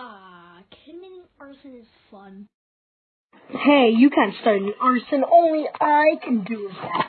Ah, arson is fun. Hey, you can't start an arson. Only I can do that.